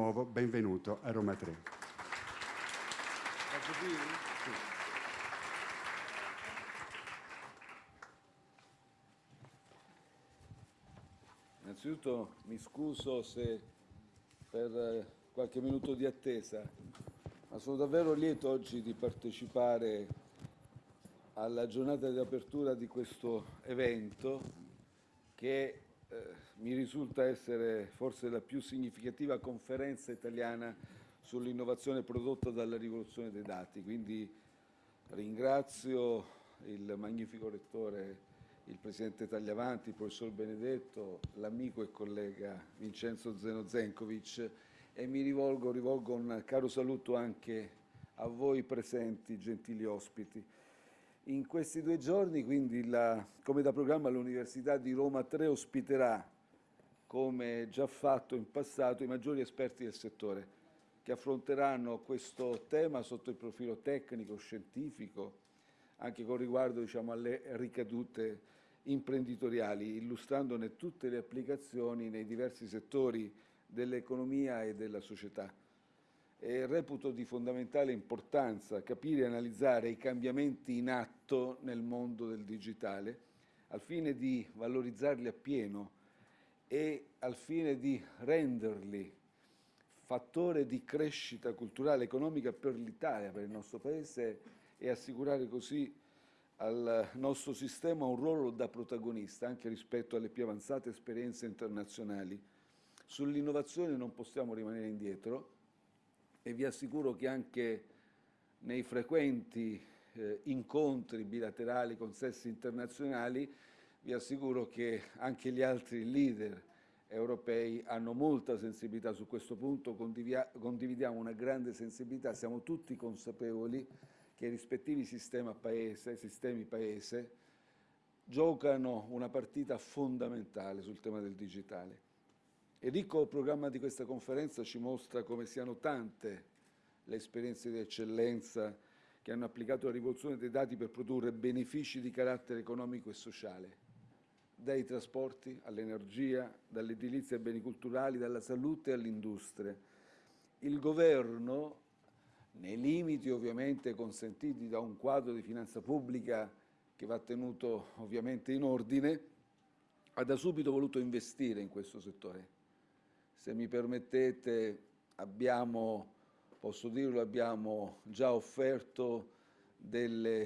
nuovo benvenuto a Roma 3. Innanzitutto mi scuso se per eh, qualche minuto di attesa, ma sono davvero lieto oggi di partecipare alla giornata di apertura di questo evento che eh, mi risulta essere forse la più significativa conferenza italiana sull'innovazione prodotta dalla rivoluzione dei dati. Quindi ringrazio il magnifico rettore, il presidente Tagliavanti, il professor Benedetto, l'amico e collega Vincenzo Zeno Zenkovic e mi rivolgo, rivolgo un caro saluto anche a voi presenti, gentili ospiti. In questi due giorni, quindi, la, come da programma, l'Università di Roma 3 ospiterà, come già fatto in passato, i maggiori esperti del settore, che affronteranno questo tema sotto il profilo tecnico, scientifico, anche con riguardo diciamo, alle ricadute imprenditoriali, illustrandone tutte le applicazioni nei diversi settori dell'economia e della società. E reputo di fondamentale importanza capire e analizzare i cambiamenti in atto nel mondo del digitale al fine di valorizzarli appieno e al fine di renderli fattore di crescita culturale e economica per l'Italia, per il nostro Paese e assicurare così al nostro sistema un ruolo da protagonista anche rispetto alle più avanzate esperienze internazionali. Sull'innovazione non possiamo rimanere indietro e vi assicuro che anche nei frequenti eh, incontri bilaterali con sessi internazionali vi assicuro che anche gli altri leader europei hanno molta sensibilità su questo punto, condividiamo una grande sensibilità, siamo tutti consapevoli che i rispettivi paese, sistemi paese giocano una partita fondamentale sul tema del digitale. Il ricco programma di questa conferenza ci mostra come siano tante le esperienze di eccellenza che hanno applicato la rivoluzione dei dati per produrre benefici di carattere economico e sociale, dai trasporti all'energia, dall'edilizia ai beni culturali, dalla salute all'industria. Il governo, nei limiti ovviamente consentiti da un quadro di finanza pubblica che va tenuto ovviamente in ordine, ha da subito voluto investire in questo settore se mi permettete, abbiamo, posso dirlo, abbiamo già offerto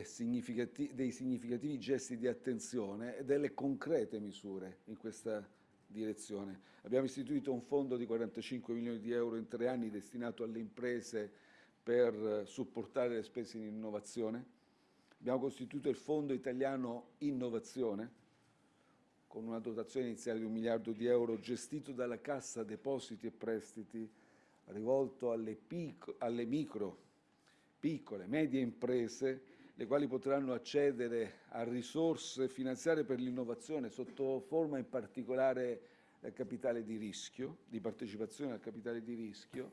significati dei significativi gesti di attenzione e delle concrete misure in questa direzione. Abbiamo istituito un fondo di 45 milioni di euro in tre anni destinato alle imprese per supportare le spese in innovazione. Abbiamo costituito il Fondo Italiano Innovazione, con una dotazione iniziale di un miliardo di euro gestito dalla Cassa Depositi e Prestiti, rivolto alle, alle micro, piccole, medie imprese, le quali potranno accedere a risorse finanziarie per l'innovazione sotto forma in particolare del capitale di rischio, di partecipazione al capitale di rischio.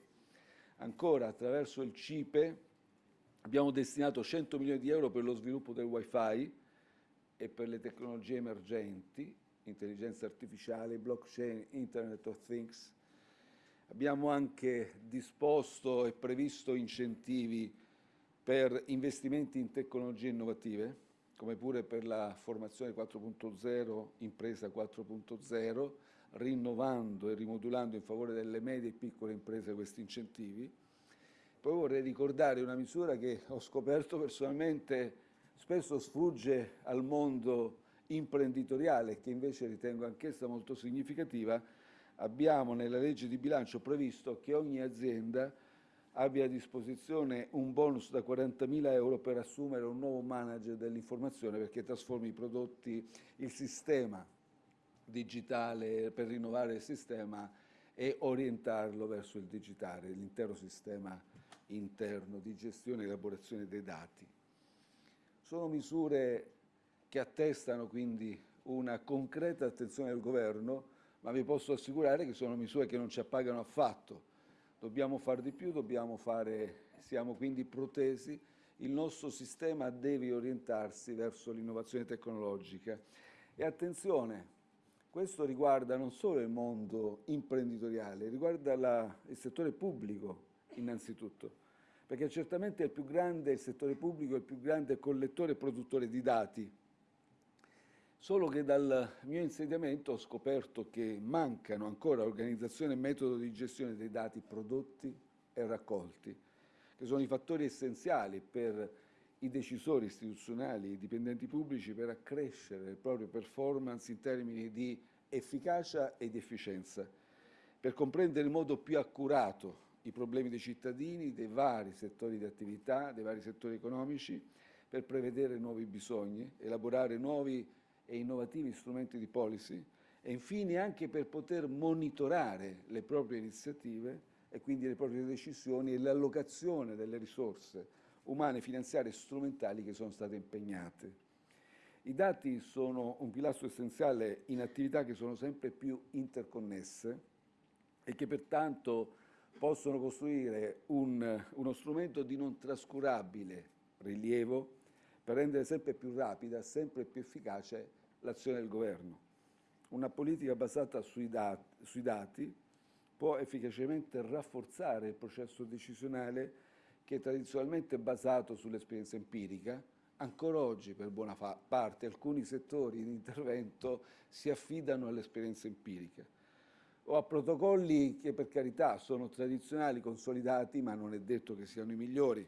Ancora, attraverso il CIPE abbiamo destinato 100 milioni di euro per lo sviluppo del Wi-Fi e per le tecnologie emergenti intelligenza artificiale, blockchain, Internet of Things. Abbiamo anche disposto e previsto incentivi per investimenti in tecnologie innovative, come pure per la formazione 4.0, impresa 4.0, rinnovando e rimodulando in favore delle medie e piccole imprese questi incentivi. Poi vorrei ricordare una misura che ho scoperto personalmente spesso sfugge al mondo imprenditoriale, che invece ritengo anch'essa molto significativa, abbiamo nella legge di bilancio previsto che ogni azienda abbia a disposizione un bonus da 40.000 euro per assumere un nuovo manager dell'informazione perché trasformi i prodotti, il sistema digitale per rinnovare il sistema e orientarlo verso il digitale, l'intero sistema interno di gestione e elaborazione dei dati. Sono misure che attestano quindi una concreta attenzione del Governo, ma vi posso assicurare che sono misure che non ci appagano affatto. Dobbiamo fare di più, fare, siamo quindi protesi, il nostro sistema deve orientarsi verso l'innovazione tecnologica. E attenzione, Questo riguarda non solo il mondo imprenditoriale, riguarda la, il settore pubblico innanzitutto, perché certamente il più grande, il settore pubblico è il più grande collettore e produttore di dati. Solo che dal mio insediamento ho scoperto che mancano ancora organizzazione e metodo di gestione dei dati prodotti e raccolti, che sono i fattori essenziali per i decisori istituzionali, i dipendenti pubblici per accrescere le proprie performance in termini di efficacia e di efficienza, per comprendere in modo più accurato i problemi dei cittadini, dei vari settori di attività, dei vari settori economici, per prevedere nuovi bisogni, elaborare nuovi e innovativi strumenti di policy e infine anche per poter monitorare le proprie iniziative e quindi le proprie decisioni e l'allocazione delle risorse umane, finanziarie e strumentali che sono state impegnate. I dati sono un pilastro essenziale in attività che sono sempre più interconnesse e che pertanto possono costruire un, uno strumento di non trascurabile rilievo per rendere sempre più rapida, sempre più efficace l'azione del governo. Una politica basata sui dati, sui dati può efficacemente rafforzare il processo decisionale che è tradizionalmente basato sull'esperienza empirica, ancora oggi per buona parte alcuni settori di intervento si affidano all'esperienza empirica o a protocolli che per carità sono tradizionali, consolidati, ma non è detto che siano i migliori.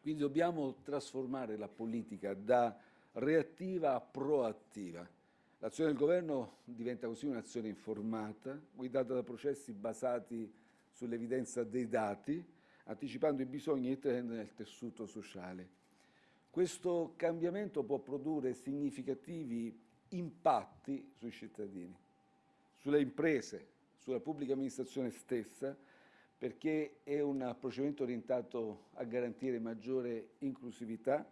Quindi dobbiamo trasformare la politica da reattiva a proattiva. L'azione del governo diventa così un'azione informata, guidata da processi basati sull'evidenza dei dati, anticipando i bisogni e i trend nel tessuto sociale. Questo cambiamento può produrre significativi impatti sui cittadini, sulle imprese, sulla pubblica amministrazione stessa, perché è un procedimento orientato a garantire maggiore inclusività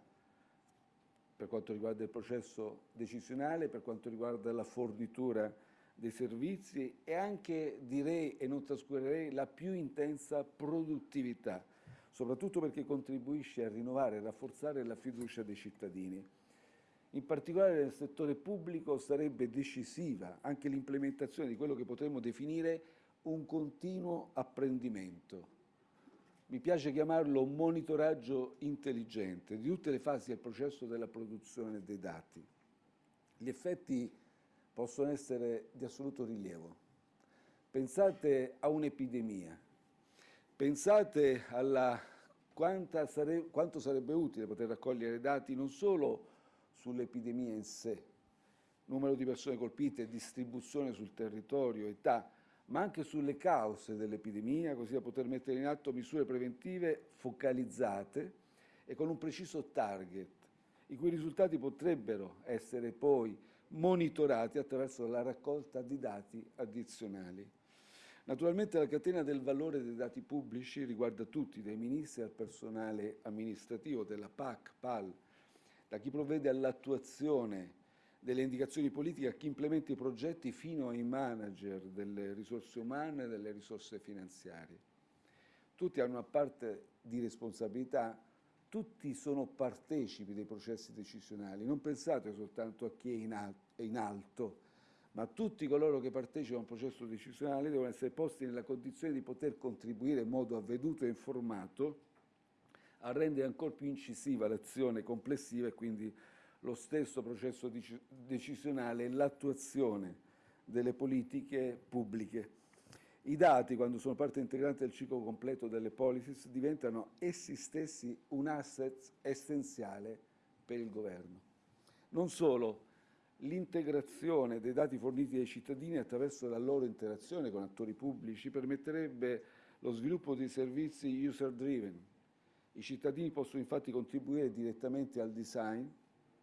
per quanto riguarda il processo decisionale, per quanto riguarda la fornitura dei servizi e anche, direi e non trascurerei, la più intensa produttività, soprattutto perché contribuisce a rinnovare e rafforzare la fiducia dei cittadini. In particolare nel settore pubblico sarebbe decisiva anche l'implementazione di quello che potremmo definire un continuo apprendimento. Mi piace chiamarlo monitoraggio intelligente di tutte le fasi del processo della produzione dei dati. Gli effetti possono essere di assoluto rilievo. Pensate a un'epidemia, pensate alla sare, quanto sarebbe utile poter raccogliere dati non solo sull'epidemia in sé, numero di persone colpite, distribuzione sul territorio, età, ma anche sulle cause dell'epidemia, così da poter mettere in atto misure preventive focalizzate e con un preciso target, i cui risultati potrebbero essere poi monitorati attraverso la raccolta di dati addizionali. Naturalmente la catena del valore dei dati pubblici riguarda tutti, dai ministri al personale amministrativo della PAC, PAL, da chi provvede all'attuazione delle indicazioni politiche a chi implementa i progetti fino ai manager delle risorse umane e delle risorse finanziarie. Tutti hanno una parte di responsabilità tutti sono partecipi dei processi decisionali, non pensate soltanto a chi è in alto, ma tutti coloro che partecipano al processo decisionale devono essere posti nella condizione di poter contribuire in modo avveduto e informato a rendere ancora più incisiva l'azione complessiva e quindi lo stesso processo decisionale e l'attuazione delle politiche pubbliche. I dati, quando sono parte integrante del ciclo completo delle policies, diventano essi stessi un asset essenziale per il governo. Non solo, l'integrazione dei dati forniti dai cittadini attraverso la loro interazione con attori pubblici permetterebbe lo sviluppo di servizi user-driven. I cittadini possono infatti contribuire direttamente al design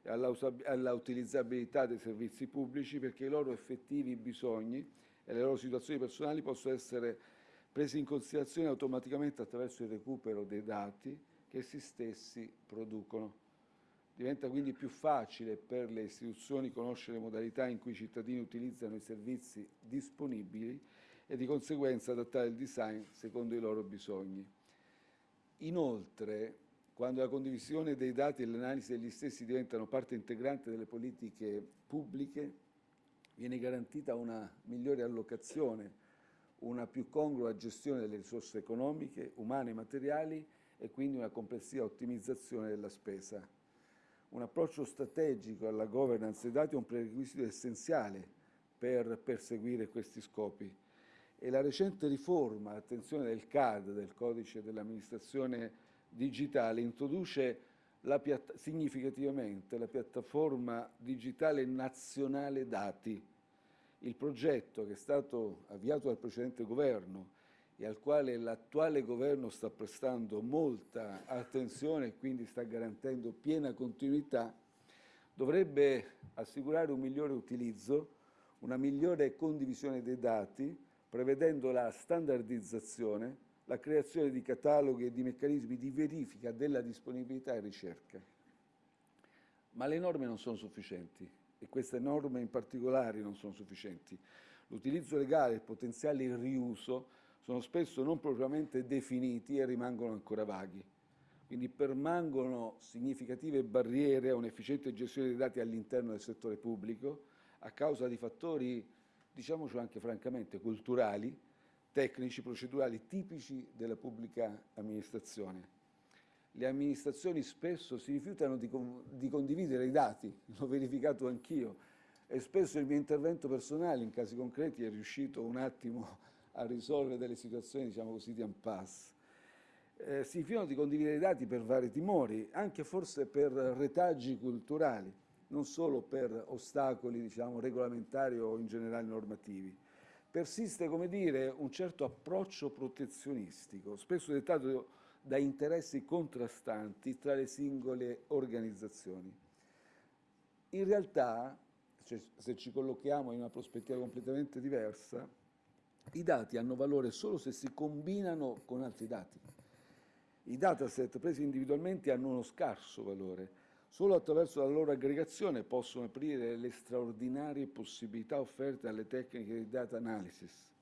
e alla, alla utilizzabilità dei servizi pubblici perché i loro effettivi bisogni e le loro situazioni personali possono essere prese in considerazione automaticamente attraverso il recupero dei dati che essi stessi producono. Diventa quindi più facile per le istituzioni conoscere le modalità in cui i cittadini utilizzano i servizi disponibili e di conseguenza adattare il design secondo i loro bisogni. Inoltre, quando la condivisione dei dati e l'analisi degli stessi diventano parte integrante delle politiche pubbliche, viene garantita una migliore allocazione, una più congrua gestione delle risorse economiche, umane e materiali e quindi una complessiva ottimizzazione della spesa. Un approccio strategico alla governance dei dati è un prerequisito essenziale per perseguire questi scopi e la recente riforma, attenzione del CAD, del codice dell'amministrazione digitale, introduce la significativamente la piattaforma digitale nazionale dati. Il progetto che è stato avviato dal precedente governo e al quale l'attuale governo sta prestando molta attenzione e quindi sta garantendo piena continuità, dovrebbe assicurare un migliore utilizzo, una migliore condivisione dei dati, prevedendo la standardizzazione, la creazione di cataloghi e di meccanismi di verifica della disponibilità e ricerca. Ma le norme non sono sufficienti e queste norme in particolare non sono sufficienti. L'utilizzo legale e il potenziale riuso sono spesso non propriamente definiti e rimangono ancora vaghi. Quindi permangono significative barriere a un'efficiente gestione dei dati all'interno del settore pubblico a causa di fattori, diciamoci anche francamente, culturali, tecnici, procedurali tipici della pubblica amministrazione. Le amministrazioni spesso si rifiutano di, di condividere i dati, l'ho verificato anch'io, e spesso il mio intervento personale in casi concreti è riuscito un attimo a risolvere delle situazioni, diciamo così, di impasse. Eh, si rifiutano di condividere i dati per vari timori, anche forse per retaggi culturali, non solo per ostacoli, diciamo, regolamentari o in generale normativi. Persiste, come dire, un certo approccio protezionistico, spesso dettato da interessi contrastanti tra le singole organizzazioni. In realtà, se ci collochiamo in una prospettiva completamente diversa, i dati hanno valore solo se si combinano con altri dati. I dataset presi individualmente hanno uno scarso valore. Solo attraverso la loro aggregazione possono aprire le straordinarie possibilità offerte dalle tecniche di data analysis.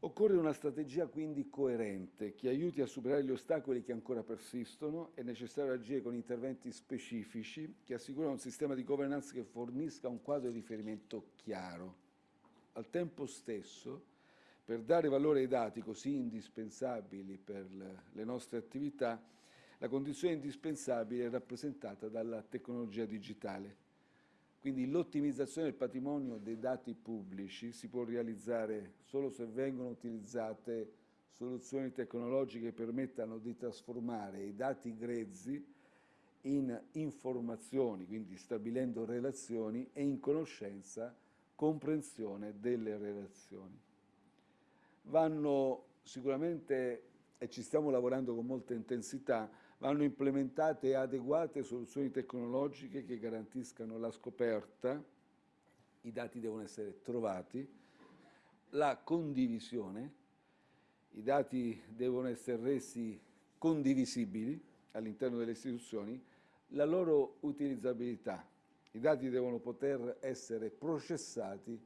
Occorre una strategia quindi coerente che aiuti a superare gli ostacoli che ancora persistono. È necessario agire con interventi specifici che assicurano un sistema di governance che fornisca un quadro di riferimento chiaro al tempo stesso, per dare valore ai dati così indispensabili per le nostre attività, la condizione indispensabile è rappresentata dalla tecnologia digitale. Quindi l'ottimizzazione del patrimonio dei dati pubblici si può realizzare solo se vengono utilizzate soluzioni tecnologiche che permettano di trasformare i dati grezzi in informazioni, quindi stabilendo relazioni e in conoscenza comprensione delle relazioni. Vanno sicuramente, e ci stiamo lavorando con molta intensità, vanno implementate adeguate soluzioni tecnologiche che garantiscano la scoperta, i dati devono essere trovati, la condivisione, i dati devono essere resi condivisibili all'interno delle istituzioni, la loro utilizzabilità, i dati devono poter essere processati,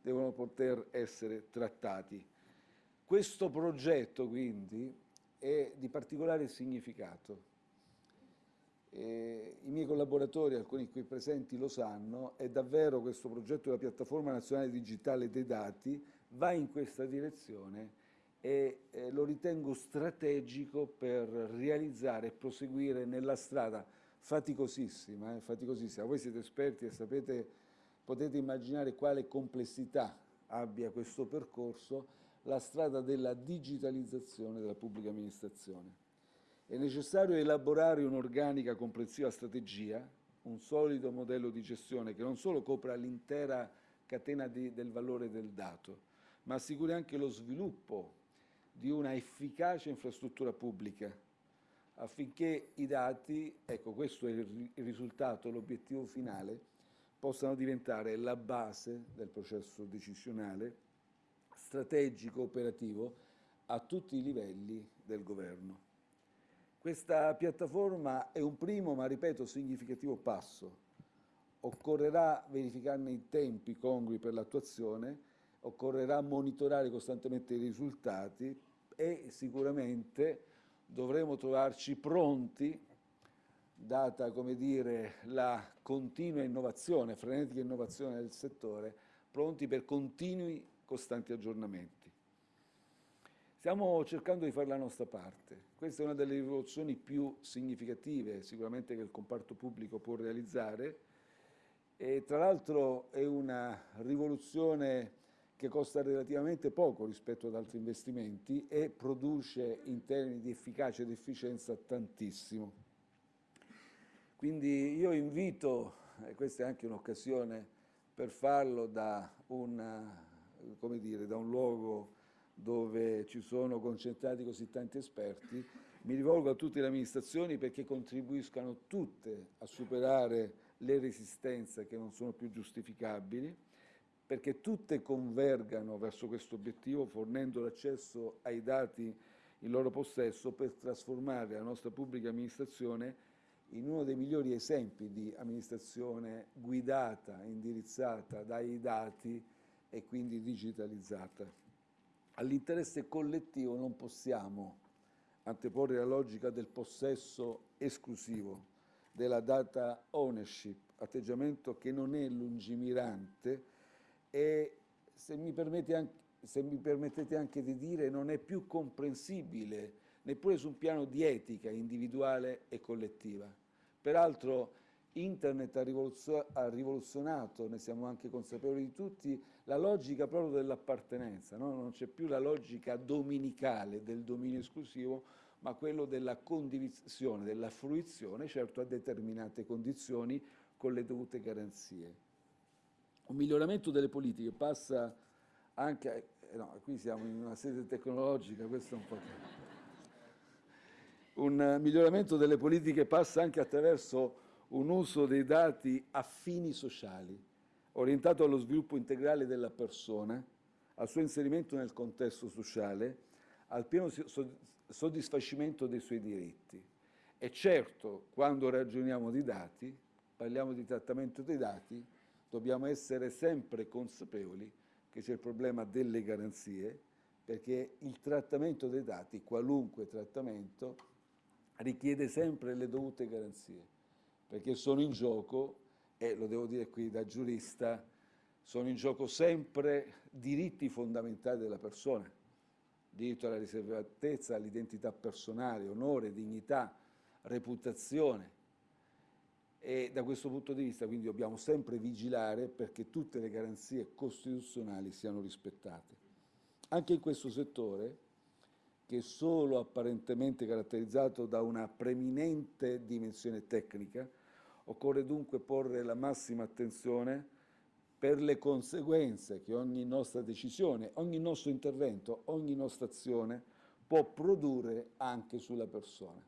devono poter essere trattati. Questo progetto quindi è di particolare significato. E I miei collaboratori, alcuni qui presenti, lo sanno, è davvero questo progetto della piattaforma nazionale digitale dei dati va in questa direzione e lo ritengo strategico per realizzare e proseguire nella strada faticosissima, eh, faticosissima. Voi siete esperti e sapete, potete immaginare quale complessità abbia questo percorso, la strada della digitalizzazione della pubblica amministrazione. È necessario elaborare un'organica complessiva strategia, un solido modello di gestione che non solo copra l'intera catena di, del valore del dato, ma assicuri anche lo sviluppo di una efficace infrastruttura pubblica affinché i dati, ecco questo è il risultato, l'obiettivo finale, possano diventare la base del processo decisionale, strategico, operativo, a tutti i livelli del governo. Questa piattaforma è un primo, ma ripeto, significativo passo. Occorrerà verificarne i tempi congrui per l'attuazione, occorrerà monitorare costantemente i risultati e sicuramente dovremo trovarci pronti data come dire, la continua innovazione, frenetica innovazione del settore, pronti per continui costanti aggiornamenti. Stiamo cercando di fare la nostra parte. Questa è una delle rivoluzioni più significative sicuramente che il comparto pubblico può realizzare e tra l'altro è una rivoluzione che costa relativamente poco rispetto ad altri investimenti e produce in termini di efficacia ed efficienza tantissimo. Quindi io invito, e questa è anche un'occasione per farlo da, una, dire, da un luogo dove ci sono concentrati così tanti esperti, mi rivolgo a tutte le amministrazioni perché contribuiscano tutte a superare le resistenze che non sono più giustificabili, perché tutte convergano verso questo obiettivo fornendo l'accesso ai dati in loro possesso per trasformare la nostra pubblica amministrazione in uno dei migliori esempi di amministrazione guidata, indirizzata dai dati e quindi digitalizzata. All'interesse collettivo non possiamo anteporre la logica del possesso esclusivo, della data ownership, atteggiamento che non è lungimirante e, se mi, anche, se mi permettete anche di dire, non è più comprensibile neppure su un piano di etica individuale e collettiva. Peraltro Internet ha rivoluzionato, ne siamo anche consapevoli di tutti, la logica proprio dell'appartenenza, no? non c'è più la logica dominicale del dominio esclusivo, ma quello della condivisione, della fruizione, certo a determinate condizioni, con le dovute garanzie. Un miglioramento delle politiche passa anche, eh, no, qui siamo in una sede tecnologica, questo è un po'... Un miglioramento delle politiche passa anche attraverso un uso dei dati a fini sociali, orientato allo sviluppo integrale della persona, al suo inserimento nel contesto sociale, al pieno soddisfacimento dei suoi diritti. E certo, quando ragioniamo di dati, parliamo di trattamento dei dati, dobbiamo essere sempre consapevoli che c'è il problema delle garanzie, perché il trattamento dei dati, qualunque trattamento, richiede sempre le dovute garanzie, perché sono in gioco, e lo devo dire qui da giurista, sono in gioco sempre diritti fondamentali della persona, diritto alla riservatezza, all'identità personale, onore, dignità, reputazione. E da questo punto di vista quindi dobbiamo sempre vigilare perché tutte le garanzie costituzionali siano rispettate. Anche in questo settore, che solo apparentemente caratterizzato da una preminente dimensione tecnica, occorre dunque porre la massima attenzione per le conseguenze che ogni nostra decisione, ogni nostro intervento, ogni nostra azione può produrre anche sulla persona.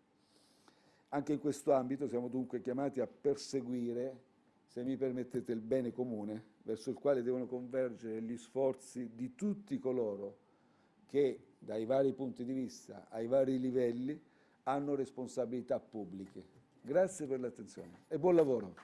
Anche in questo ambito siamo dunque chiamati a perseguire, se mi permettete, il bene comune, verso il quale devono convergere gli sforzi di tutti coloro che, dai vari punti di vista, ai vari livelli, hanno responsabilità pubbliche. Grazie per l'attenzione e buon lavoro.